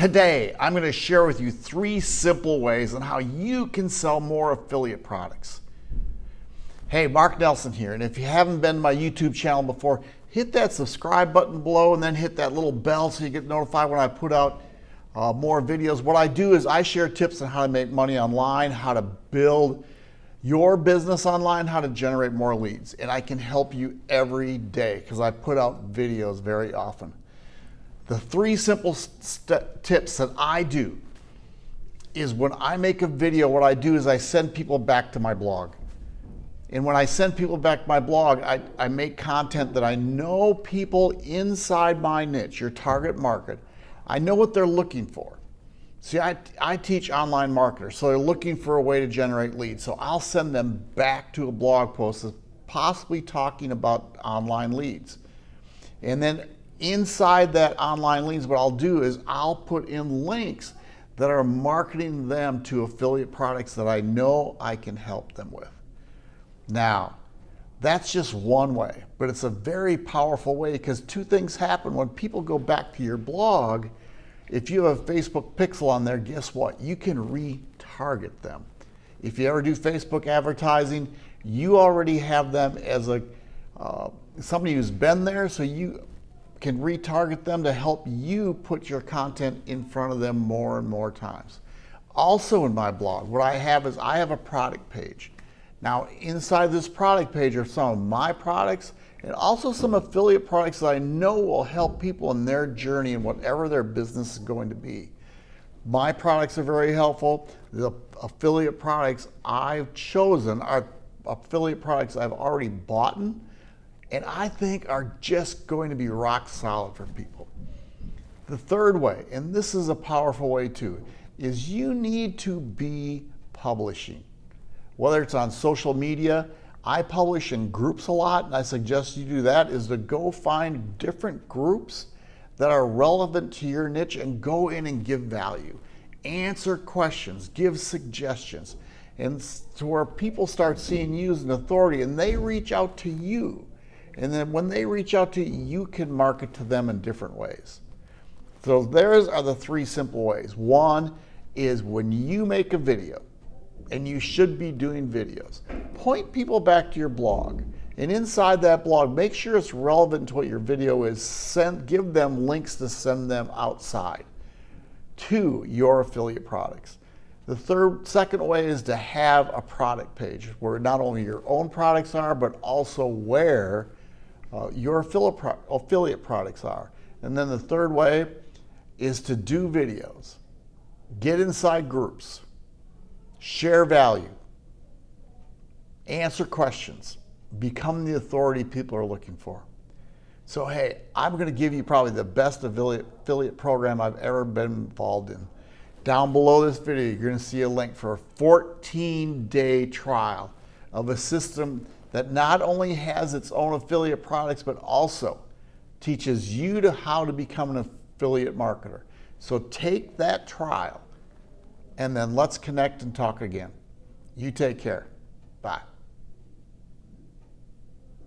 Today, I'm going to share with you three simple ways on how you can sell more affiliate products. Hey, Mark Nelson here, and if you haven't been to my YouTube channel before, hit that subscribe button below and then hit that little bell so you get notified when I put out uh, more videos. What I do is I share tips on how to make money online, how to build your business online, how to generate more leads. And I can help you every day because I put out videos very often. The three simple tips that I do is when I make a video, what I do is I send people back to my blog. And when I send people back to my blog, I, I make content that I know people inside my niche, your target market, I know what they're looking for. See, I, I teach online marketers, so they're looking for a way to generate leads. So I'll send them back to a blog post that's possibly talking about online leads. And then inside that online leads, what I'll do is I'll put in links that are marketing them to affiliate products that I know I can help them with. Now, that's just one way, but it's a very powerful way because two things happen when people go back to your blog if you have a Facebook pixel on there, guess what? You can retarget them. If you ever do Facebook advertising, you already have them as a uh, somebody who's been there, so you can retarget them to help you put your content in front of them more and more times. Also in my blog, what I have is I have a product page. Now inside this product page are some of my products and also some affiliate products that I know will help people in their journey in whatever their business is going to be. My products are very helpful. The affiliate products I've chosen are affiliate products I've already bought and I think are just going to be rock solid for people. The third way, and this is a powerful way too, is you need to be publishing. Whether it's on social media, I publish in groups a lot, and I suggest you do that, is to go find different groups that are relevant to your niche and go in and give value. Answer questions, give suggestions, and to where people start seeing you as an authority and they reach out to you. And then when they reach out to you, you can market to them in different ways. So there's are the three simple ways. One is when you make a video, and you should be doing videos. Point people back to your blog. And inside that blog, make sure it's relevant to what your video is. Send, give them links to send them outside to your affiliate products. The third, second way is to have a product page where not only your own products are, but also where uh, your affiliate products are. And then the third way is to do videos. Get inside groups share value, answer questions, become the authority people are looking for. So, hey, I'm going to give you probably the best affiliate, affiliate program I've ever been involved in. Down below this video, you're going to see a link for a 14 day trial of a system that not only has its own affiliate products, but also teaches you to how to become an affiliate marketer. So take that trial and then let's connect and talk again. You take care. Bye.